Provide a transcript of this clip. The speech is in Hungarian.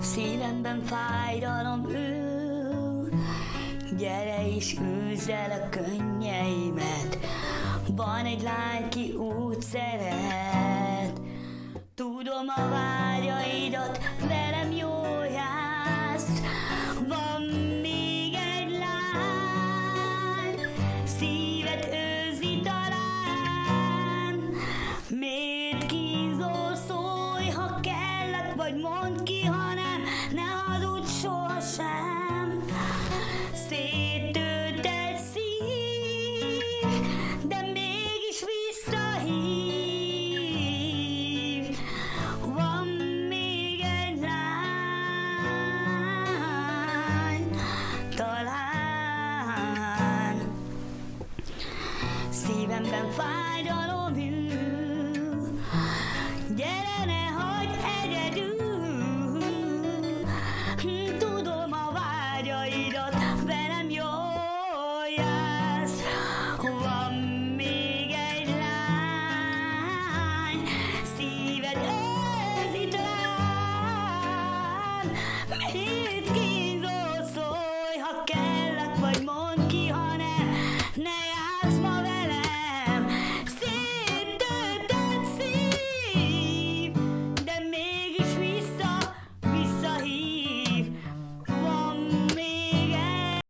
Szívemben fájdalom ül, gyere és űzd a könnyeimet. Van egy lány, ki úgy szeret, tudom a vágyaidat, vagy mondd ki, ha nem, ne hazudj sohasem. Széttőtelt szív, de mégis visszahív. Van még egy lány, talán Szívemben fájdalom ül